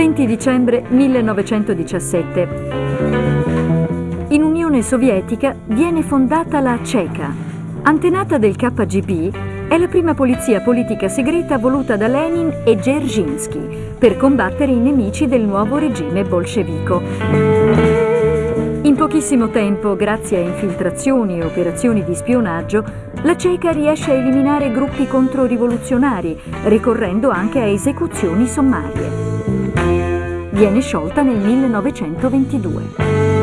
20 dicembre 1917. In Unione Sovietica viene fondata la CECA. Antenata del KGB, è la prima polizia politica segreta voluta da Lenin e Dzerzhinsky per combattere i nemici del nuovo regime bolscevico. In pochissimo tempo, grazie a infiltrazioni e operazioni di spionaggio, la CECA riesce a eliminare gruppi controrivoluzionari, ricorrendo anche a esecuzioni sommarie. Viene sciolta nel 1922.